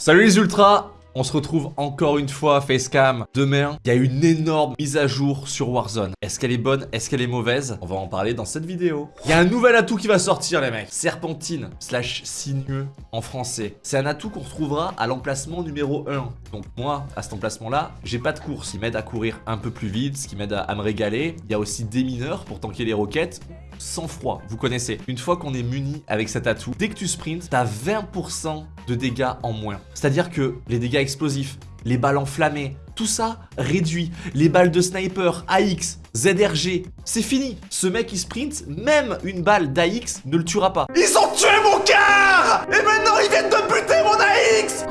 Salut les ultras on se retrouve encore une fois Facecam. Demain, il y a une énorme mise à jour sur Warzone. Est-ce qu'elle est bonne Est-ce qu'elle est mauvaise? On va en parler dans cette vidéo. Il y a un nouvel atout qui va sortir les mecs. Serpentine slash sinueux en français. C'est un atout qu'on retrouvera à l'emplacement numéro 1. Donc moi, à cet emplacement-là, j'ai pas de course. Il m'aide à courir un peu plus vite, ce qui m'aide à, me régaler. Il y a aussi des mineurs pour tanker les roquettes sans froid, vous connaissez. Une fois qu'on est muni avec cet atout, dès que tu sprints, t'as 20% de dégâts en moins. C'est-à-dire que les dégâts explosifs, les balles enflammées, tout ça réduit. Les balles de sniper, AX, ZRG, c'est fini. Ce mec qui sprint, même une balle d'AX ne le tuera pas. Ils ont tué mon car Et maintenant ils viennent de buter mon AX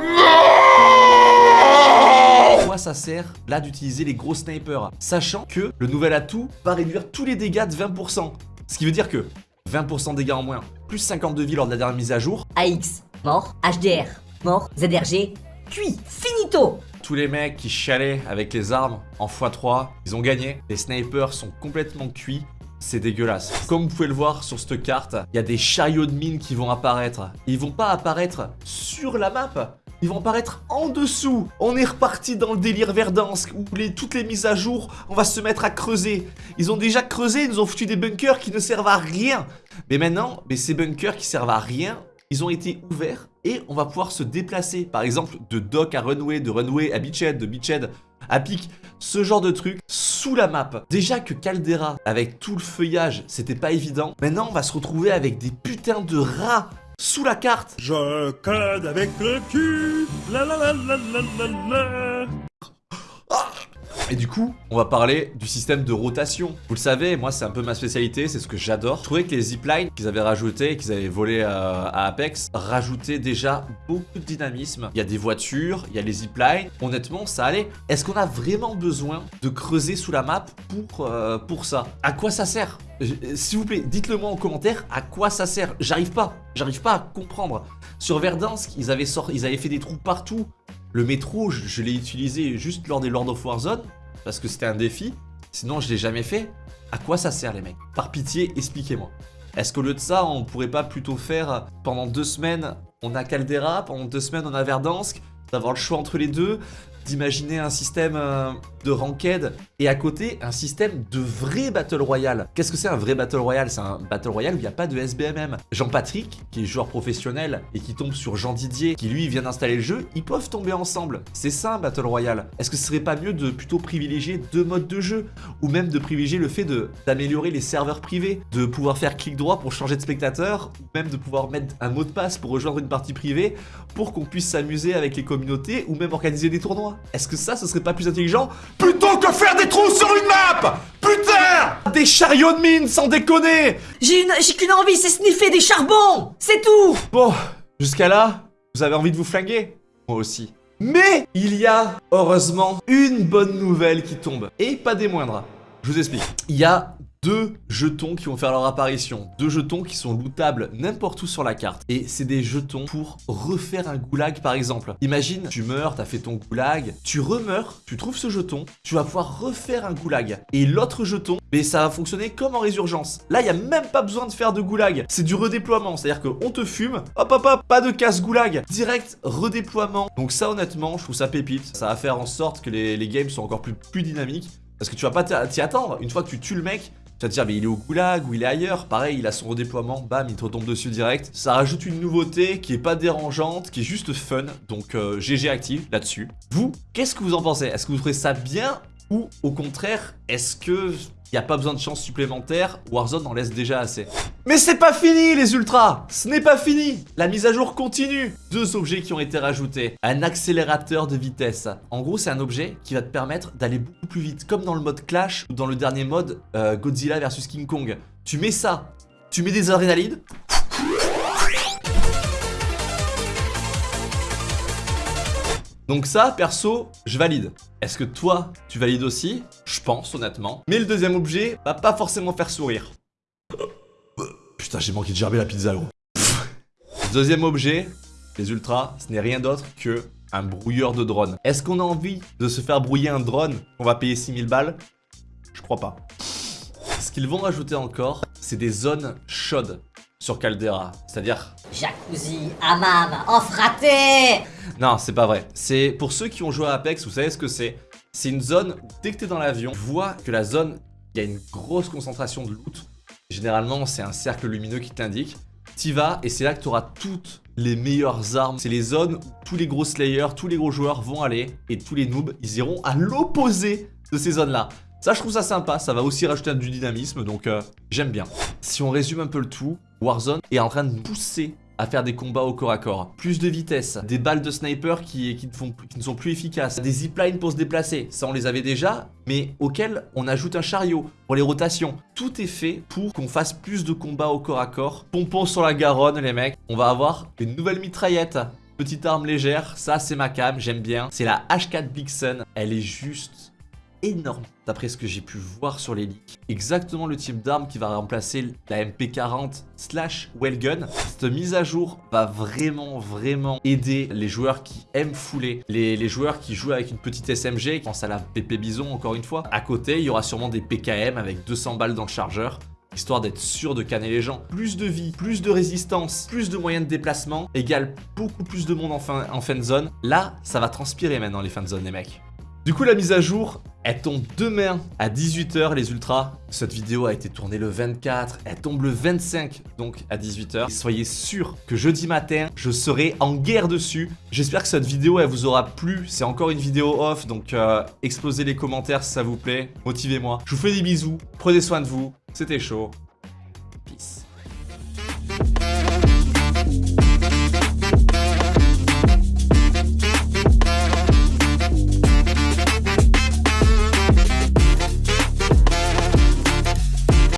Pourquoi ça sert là d'utiliser les gros snipers? Sachant que le nouvel atout va réduire tous les dégâts de 20%. Ce qui veut dire que 20% de dégâts en moins, plus 50 de vie lors de la dernière mise à jour. AX, mort. HDR, mort. ZRG, cuit. Finito tous les mecs qui chialaient avec les armes en x3, ils ont gagné. Les snipers sont complètement cuits. C'est dégueulasse. Comme vous pouvez le voir sur cette carte, il y a des chariots de mines qui vont apparaître. Ils vont pas apparaître sur la map, ils vont apparaître en dessous. On est reparti dans le délire Verdansk où toutes les mises à jour, on va se mettre à creuser. Ils ont déjà creusé, ils nous ont foutu des bunkers qui ne servent à rien. Mais maintenant, mais ces bunkers qui servent à rien, ils ont été ouverts et on va pouvoir se déplacer. Par exemple, de dock à runway, de runway à beachhead, de beachhead à pic, ce genre de truc sous la map. Déjà que Caldera, avec tout le feuillage, c'était pas évident. Maintenant, on va se retrouver avec des putains de rats sous la carte. Je code avec le cul. La la la la la la Et du coup, on va parler du système de rotation. Vous le savez, moi c'est un peu ma spécialité, c'est ce que j'adore. Je trouvais que les ziplines qu'ils avaient rajouté, qu'ils avaient volé à, Apex, rajoutaient déjà beaucoup de dynamisme. Il y a des voitures, il y a les ziplines. Honnêtement, ça allait. Est-ce qu'on a vraiment besoin de creuser sous la map pour, euh, pour ça? À quoi ça sert? S'il vous plaît, dites-le moi en commentaire, à quoi ça sert? J'arrive pas, j'arrive pas à comprendre. Sur Verdansk, ils avaient, ils avaient fait des trous partout. Le métro, je, l'ai utilisé juste lors des Lord of Warzone, parce que c'était un défi. Sinon, je l'ai jamais fait. À quoi ça sert, les mecs? Par pitié, expliquez-moi. Est-ce qu'au lieu de ça, on pourrait pas plutôt faire pendant deux semaines, on a Caldera, pendant deux semaines, on a Verdansk, d'avoir le choix entre les deux, d'imaginer un système euh, de ranked et à côté un système de vrai Battle Royale. Qu'est-ce que c'est un vrai Battle Royale? C'est un Battle Royale où il n'y a pas de SBMM. Jean-Patrick, qui est joueur professionnel et qui tombe sur Jean Didier, qui lui vient d'installer le jeu, ils peuvent tomber ensemble. C'est ça un Battle Royale. Est-ce que ce serait pas mieux de plutôt privilégier deux modes de jeu? Ou même de privilégier le fait d'améliorer les serveurs privés, de pouvoir faire clic droit pour changer de spectateur, ou même de pouvoir mettre un mot de passe pour rejoindre une partie privée pour qu'on puisse s'amuser avec les communautés ou même organiser des tournois? Est-ce que ça, ce serait pas plus intelligent Plutôt que faire des trous sur une map Putain Des chariots de mine, sans déconner J'ai une... j'ai qu'une envie, c'est sniffer des charbons C'est tout Bon, jusqu'à là, vous avez envie de vous flinguer Moi aussi. Mais il y a, heureusement, une bonne nouvelle qui tombe. Et pas des moindres. Je vous explique. Il y a deux jetons qui vont faire leur apparition. Deux jetons qui sont lootables n'importe où sur la carte. Et c'est des jetons pour refaire un goulag par exemple. Imagine, tu meurs, t'as fait ton goulag, tu remeurs, tu trouves ce jeton, tu vas pouvoir refaire un goulag. Et l'autre jeton, mais ça va fonctionner comme en résurgence. Là, il n'y a même pas besoin de faire de goulag. C'est du redéploiement, c'est-à-dire qu'on te fume, hop hop hop, pas de casse goulag. Direct redéploiement. Donc ça honnêtement, je trouve ça pépite. Ça va faire en sorte que les, games soient encore plus, plus dynamiques. Parce que tu vas pas t'y attendre. Une fois que tu tues le mec, tu vas dire, mais il est au goulag ou il est ailleurs. Pareil, il a son redéploiement, bam, il te retombe dessus direct. Ça rajoute une nouveauté qui est pas dérangeante, qui est juste fun. Donc, GG euh, active là-dessus. Vous, qu'est-ce que vous en pensez? Est-ce que vous trouvez ça bien ou au contraire, est-ce que il n'y a pas besoin de chance supplémentaire, Warzone en laisse déjà assez. Mais c'est pas fini les ultras Ce n'est pas fini La mise à jour continue Deux objets qui ont été rajoutés. Un accélérateur de vitesse. En gros, c'est un objet qui va te permettre d'aller beaucoup plus vite, comme dans le mode Clash ou dans le dernier mode euh, Godzilla vs King Kong. Tu mets ça, tu mets des adrénalines, Donc ça, perso, je valide. Est-ce que toi, tu valides aussi? Je pense, honnêtement. Mais le deuxième objet va pas forcément faire sourire. Putain, j'ai manqué de gerber la pizza, gros. Deuxième objet, les ultras, ce n'est rien d'autre que un brouilleur de drone. Est-ce qu'on a envie de se faire brouiller un drone On va payer 6000 balles? Je crois pas. Ce qu'ils vont rajouter encore, c'est des zones chaudes sur Caldera. C'est-à-dire Jacuzzi, hammam, en fraté Non, c'est pas vrai. C'est pour ceux qui ont joué à Apex, vous savez ce que c'est? C'est une zone, dès que t'es dans l'avion, tu vois que la zone, il y a une grosse concentration de loot. Généralement, c'est un cercle lumineux qui t'indique. T'y vas et c'est là que tu auras toutes les meilleures armes. C'est les zones où tous les gros slayers, tous les gros joueurs vont aller et tous les noobs, ils iront à l'opposé de ces zones-là. Ça, je trouve ça sympa, ça va aussi rajouter du dynamisme, donc euh, j'aime bien. Si on résume un peu le tout, Warzone est en train de pousser à faire des combats au corps à corps. Plus de vitesse, des balles de sniper qui, ne, sont plus efficaces, des ziplines pour se déplacer, ça on les avait déjà, mais auxquels on ajoute un chariot pour les rotations. Tout est fait pour qu'on fasse plus de combats au corps à corps. Pompon sur la Garonne les mecs, on va avoir une nouvelle mitraillette. Petite arme légère, ça c'est ma cam, j'aime bien. C'est la H4 Blixen, elle est juste énorme d'après ce que j'ai pu voir sur les leaks. Exactement le type d'arme qui va remplacer la MP40 slash Wellgun. Cette mise à jour va vraiment vraiment aider les joueurs qui aiment fouler, les, joueurs qui jouent avec une petite SMG, pense à la PP Bison encore une fois. À côté, il y aura sûrement des PKM avec 200 balles dans le chargeur histoire d'être sûr de canner les gens. Plus de vie, plus de résistance, plus de moyens de déplacement, égale beaucoup plus de monde en, fin, en fan zone. Là, ça va transpirer maintenant les fan zone les mecs. Du coup, la mise à jour, elle tombe demain à 18h les ultras. Cette vidéo a été tournée le 24, elle tombe le 25 donc à 18h. soyez sûr que jeudi matin, je serai en guerre dessus. J'espère que cette vidéo elle vous aura plu. C'est encore une vidéo off donc euh, explosez les commentaires si ça vous plaît. Motivez-moi. Je vous fais des bisous, prenez soin de vous. C'était chaud.